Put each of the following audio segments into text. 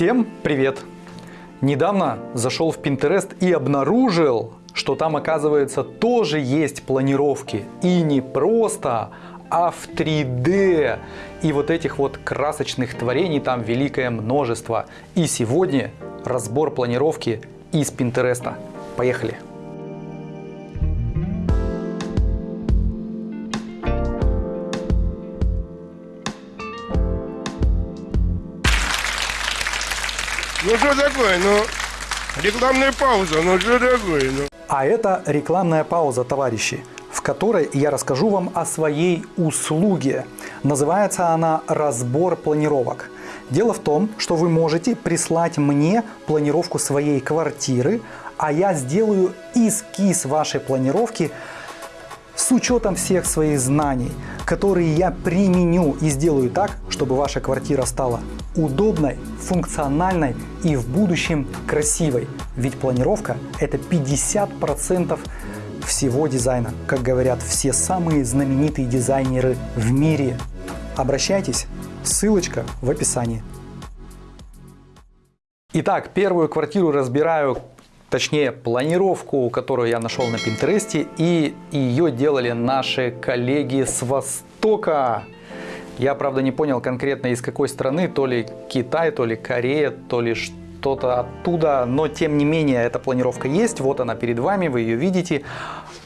Всем привет! Недавно зашел в Pinterest и обнаружил, что там оказывается тоже есть планировки. И не просто, а в 3D. И вот этих вот красочных творений там великое множество. И сегодня разбор планировки из Пинтереста. Поехали! Что такое, ну, рекламная пауза, ну что такое, ну. А это рекламная пауза, товарищи, в которой я расскажу вам о своей услуге. Называется она «Разбор планировок». Дело в том, что вы можете прислать мне планировку своей квартиры, а я сделаю эскиз вашей планировки с учетом всех своих знаний, которые я применю и сделаю так, чтобы ваша квартира стала удобной, функциональной и в будущем красивой. Ведь планировка это 50% всего дизайна, как говорят все самые знаменитые дизайнеры в мире. Обращайтесь, ссылочка в описании. Итак, первую квартиру разбираю, точнее планировку, которую я нашел на Пинтересте, и ее делали наши коллеги с Востока. Я, правда, не понял конкретно из какой страны, то ли Китай, то ли Корея, то ли что-то оттуда, но тем не менее эта планировка есть, вот она перед вами, вы ее видите.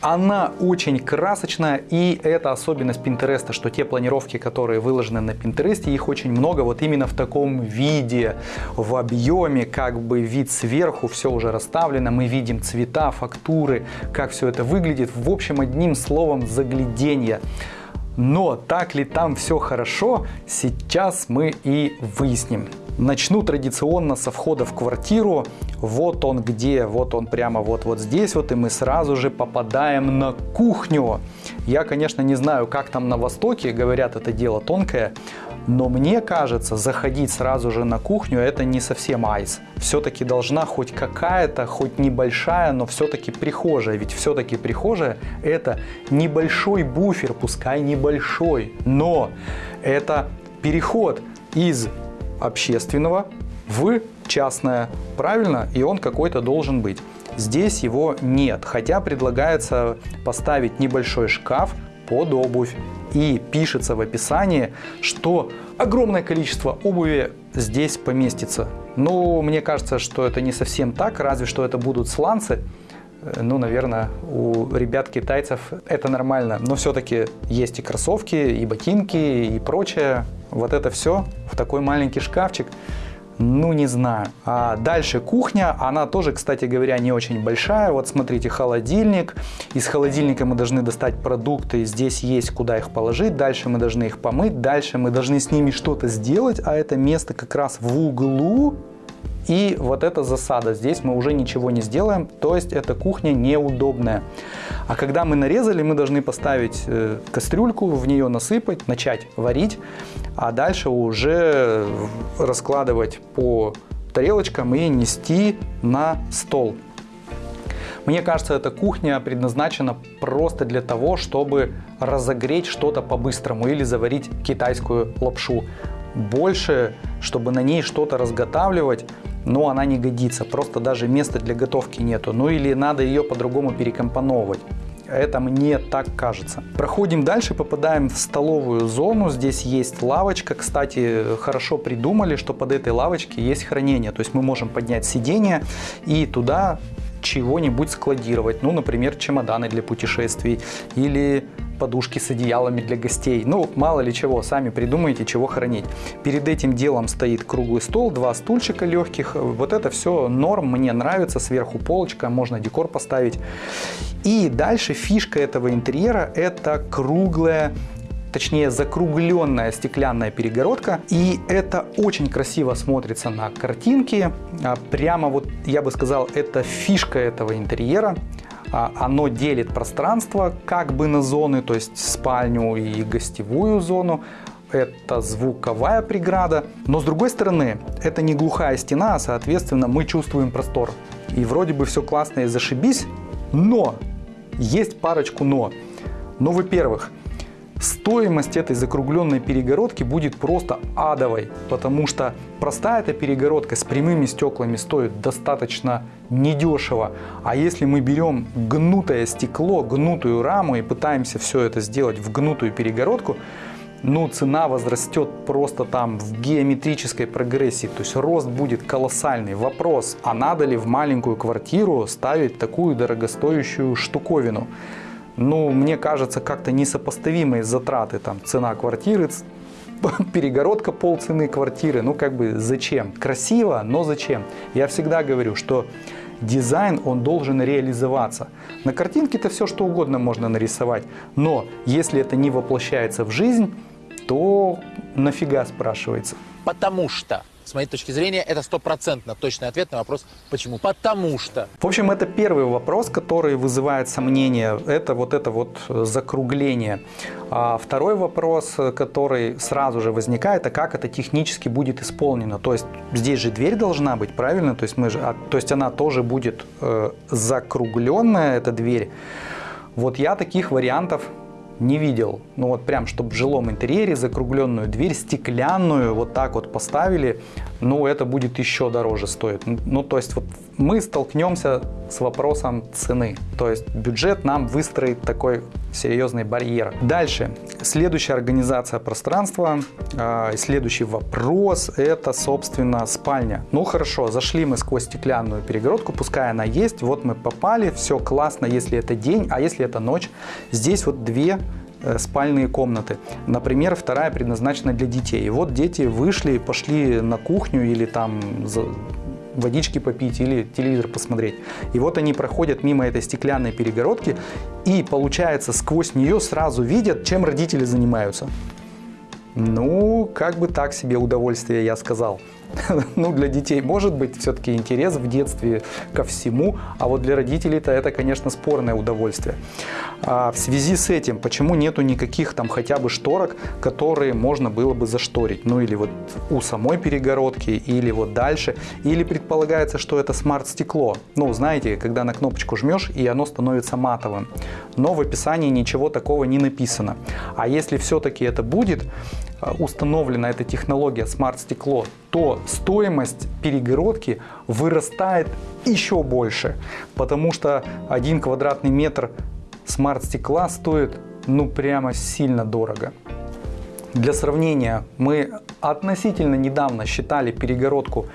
Она очень красочная и это особенность Пинтереста, что те планировки, которые выложены на Пинтересте, их очень много вот именно в таком виде, в объеме, как бы вид сверху, все уже расставлено, мы видим цвета, фактуры, как все это выглядит, в общем одним словом загляденье. Но так ли там все хорошо, сейчас мы и выясним. Начну традиционно со входа в квартиру. Вот он где, вот он прямо вот, вот здесь вот, и мы сразу же попадаем на кухню. Я, конечно, не знаю, как там на Востоке, говорят, это дело тонкое, но мне кажется, заходить сразу же на кухню это не совсем айс. Все-таки должна хоть какая-то, хоть небольшая, но все-таки прихожая. Ведь все-таки прихожая это небольшой буфер, пускай небольшой, но это переход из общественного в частное. Правильно? И он какой-то должен быть. Здесь его нет, хотя предлагается поставить небольшой шкаф под обувь. И пишется в описании, что огромное количество обуви здесь поместится. Но мне кажется, что это не совсем так, разве что это будут сланцы. Э, ну, наверное, у ребят-китайцев это нормально. Но все-таки есть и кроссовки, и ботинки, и прочее. Вот это все в такой маленький шкафчик. Ну, не знаю. А дальше кухня, она тоже, кстати говоря, не очень большая. Вот смотрите, холодильник. Из холодильника мы должны достать продукты. Здесь есть куда их положить. Дальше мы должны их помыть. Дальше мы должны с ними что-то сделать. А это место как раз в углу. И вот эта засада, здесь мы уже ничего не сделаем, то есть эта кухня неудобная. А когда мы нарезали, мы должны поставить э, кастрюльку, в нее насыпать, начать варить, а дальше уже раскладывать по тарелочкам и нести на стол. Мне кажется, эта кухня предназначена просто для того, чтобы разогреть что-то по-быстрому или заварить китайскую лапшу. Больше, чтобы на ней что-то разготавливать, но она не годится, просто даже места для готовки нету, ну или надо ее по-другому перекомпоновывать. Это мне так кажется. Проходим дальше, попадаем в столовую зону. Здесь есть лавочка. Кстати, хорошо придумали, что под этой лавочкой есть хранение. То есть мы можем поднять сиденье и туда чего-нибудь складировать. Ну, например, чемоданы для путешествий или подушки с одеялами для гостей. Ну, мало ли чего, сами придумайте, чего хранить. Перед этим делом стоит круглый стол, два стульчика легких. Вот это все норм, мне нравится. Сверху полочка, можно декор поставить. И дальше фишка этого интерьера это круглая точнее закругленная стеклянная перегородка. И это очень красиво смотрится на картинке. А прямо вот, я бы сказал, это фишка этого интерьера. А, оно делит пространство как бы на зоны, то есть спальню и гостевую зону. Это звуковая преграда. Но с другой стороны, это не глухая стена, а соответственно мы чувствуем простор. И вроде бы все классно и зашибись, но есть парочку но. Ну, во-первых, стоимость этой закругленной перегородки будет просто адовой, потому что простая эта перегородка с прямыми стеклами стоит достаточно недешево. А если мы берем гнутое стекло, гнутую раму и пытаемся все это сделать в гнутую перегородку, ну, цена возрастет просто там в геометрической прогрессии, то есть рост будет колоссальный. Вопрос, а надо ли в маленькую квартиру ставить такую дорогостоящую штуковину? Ну, мне кажется, как-то несопоставимые затраты, там, цена квартиры, перегородка полцены квартиры, ну, как бы зачем? Красиво, но зачем? Я всегда говорю, что дизайн, он должен реализоваться. На картинке-то все что угодно можно нарисовать, но если это не воплощается в жизнь, то нафига спрашивается? Потому что, с моей точки зрения, это стопроцентно точный ответ на вопрос «почему?». Потому что. В общем, это первый вопрос, который вызывает сомнения. Это вот это вот закругление. А второй вопрос, который сразу же возникает, а как это технически будет исполнено. То есть здесь же дверь должна быть, правильно? То есть, мы же, а, то есть она тоже будет э, закругленная, эта дверь. Вот я таких вариантов не видел. Ну вот прям, чтобы в жилом интерьере закругленную дверь, стеклянную, вот так вот поставили, ну это будет еще дороже стоить. Ну то есть вот мы столкнемся с вопросом цены. То есть бюджет нам выстроит такой серьезный барьер. Дальше. Следующая организация пространства, э, следующий вопрос, это, собственно, спальня. Ну хорошо, зашли мы сквозь стеклянную перегородку, пускай она есть, вот мы попали, все классно, если это день, а если это ночь. Здесь вот две спальные комнаты. Например, вторая предназначена для детей. И вот дети вышли, пошли на кухню или там водички попить или телевизор посмотреть. И вот они проходят мимо этой стеклянной перегородки и, получается, сквозь нее сразу видят, чем родители занимаются. Ну, как бы так себе удовольствие, я сказал. ну, для детей может быть все-таки интерес в детстве ко всему, а вот для родителей-то это, конечно, спорное удовольствие. А в связи с этим, почему нету никаких там хотя бы шторок, которые можно было бы зашторить? Ну, или вот у самой перегородки, или вот дальше, или предполагается, что это смарт-стекло. Ну, знаете, когда на кнопочку жмешь, и оно становится матовым. Но в описании ничего такого не написано. А если все-таки это будет, установлена эта технология смарт-стекло, то стоимость перегородки вырастает еще больше, потому что один квадратный метр смарт-стекла стоит ну прямо сильно дорого. Для сравнения, мы относительно недавно считали перегородку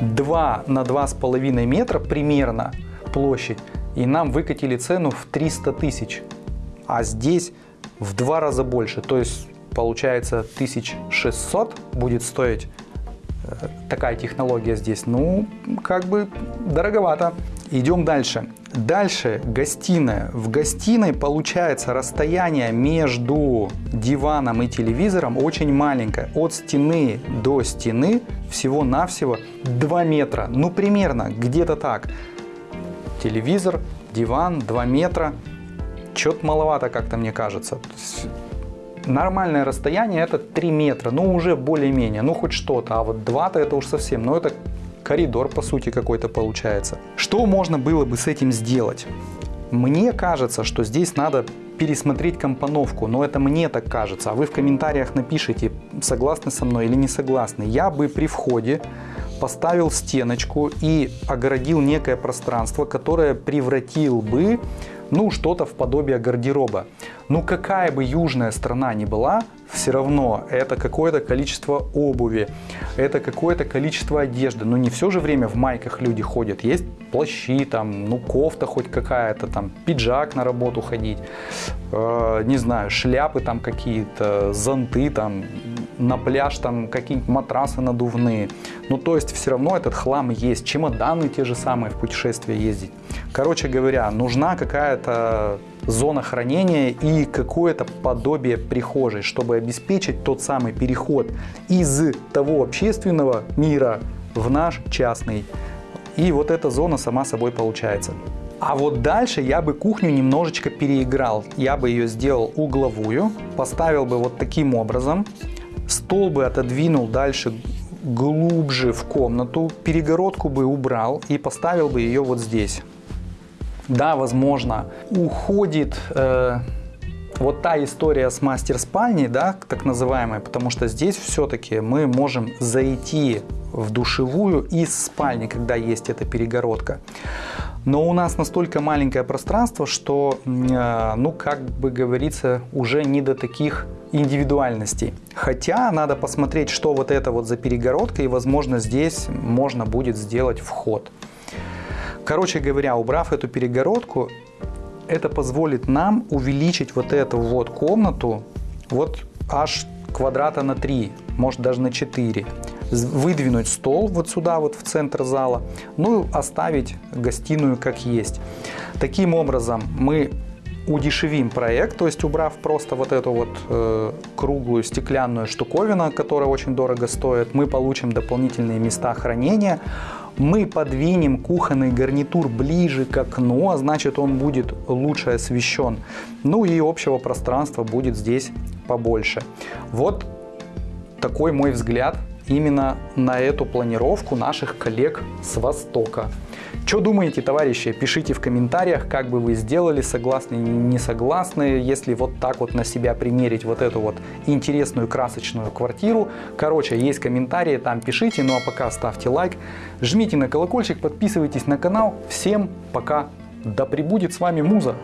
2 на 2,5 метра примерно площадь, и нам выкатили цену в 300 тысяч, а здесь в два раза больше. То есть получается 1600 будет стоить э, такая технология здесь. Ну, как бы дороговато. Идем дальше. Дальше гостиная. В гостиной получается расстояние между диваном и телевизором очень маленькое. От стены до стены всего-навсего 2 метра. Ну, примерно, где-то так. Телевизор, диван, 2 метра. Чё-то маловато как-то мне кажется. Нормальное расстояние это 3 метра, ну уже более-менее, ну хоть что-то, а вот 2-то это уж совсем, ну это коридор по сути какой-то получается. Что можно было бы с этим сделать? Мне кажется, что здесь надо пересмотреть компоновку, но это мне так кажется, а вы в комментариях напишите, согласны со мной или не согласны. Я бы при входе поставил стеночку и огородил некое пространство, которое превратил бы ну, что-то в подобие гардероба. Ну, какая бы южная страна ни была, все равно это какое-то количество обуви, это какое-то количество одежды. Но не все же время в майках люди ходят. Есть плащи, там, ну, кофта хоть какая-то, там, пиджак на работу ходить, э, не знаю, шляпы там какие-то, зонты там, на пляж там какие-нибудь матрасы надувные. Ну, то есть все равно этот хлам есть. Чемоданы те же самые в путешествие ездить. Короче говоря, нужна какая-то зона хранения и какое-то подобие прихожей, чтобы обеспечить тот самый переход из того общественного мира в наш частный. И вот эта зона сама собой получается. А вот дальше я бы кухню немножечко переиграл. Я бы ее сделал угловую, поставил бы вот таким образом. Стол бы отодвинул дальше глубже в комнату, перегородку бы убрал и поставил бы ее вот здесь. Да, возможно, уходит э, вот та история с мастер-спальней, да, так называемой, потому что здесь все-таки мы можем зайти в душевую из спальни, когда есть эта перегородка. Но у нас настолько маленькое пространство, что, э, ну, как бы говорится, уже не до таких индивидуальностей. Хотя надо посмотреть, что вот это вот за перегородка, и, возможно, здесь можно будет сделать вход. Короче говоря, убрав эту перегородку, это позволит нам увеличить вот эту вот комнату вот аж квадрата на 3, может даже на 4 выдвинуть стол вот сюда, вот в центр зала, ну и оставить гостиную как есть. Таким образом мы удешевим проект, то есть убрав просто вот эту вот э, круглую стеклянную штуковину, которая очень дорого стоит, мы получим дополнительные места хранения, мы подвинем кухонный гарнитур ближе к окну, а значит он будет лучше освещен. Ну и общего пространства будет здесь побольше. Вот такой мой взгляд именно на эту планировку наших коллег с Востока. Что думаете, товарищи? Пишите в комментариях, как бы вы сделали, согласны не согласны, если вот так вот на себя примерить вот эту вот интересную красочную квартиру. Короче, есть комментарии, там пишите, ну а пока ставьте лайк, жмите на колокольчик, подписывайтесь на канал. Всем пока, да пребудет с вами Муза!